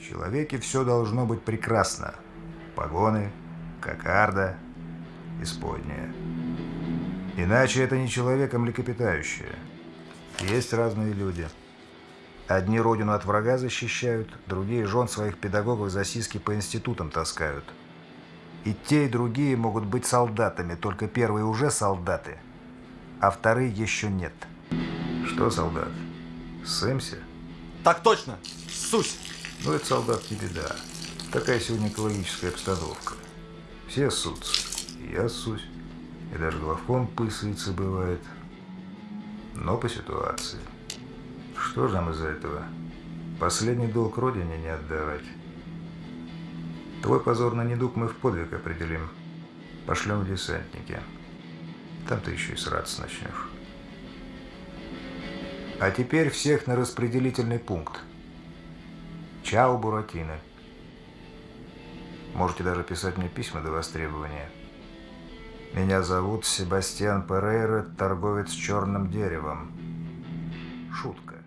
В человеке все должно быть прекрасно. Погоны, кокарда, исподняя. Иначе это не человек, а млекопитающее. Есть разные люди. Одни родину от врага защищают, другие жен своих педагогов за сиськи по институтам таскают. И те, и другие могут быть солдатами, только первые уже солдаты, а вторые еще нет. Что солдат? Сэмси? Так точно! Сусь! Ну, это солдат не беда. Такая сегодня экологическая обстановка. Все ссутся. И я ссусь. И даже главком пысается бывает. Но по ситуации. Что же нам из-за этого? Последний долг родине не отдавать. Твой позорный недуг мы в подвиг определим. Пошлем в десантники. Там ты еще и сраться начнешь. А теперь всех на распределительный пункт. Чао, Буратино. Можете даже писать мне письма до востребования. Меня зовут Себастьян Перейра, торговец черным деревом. Шутка.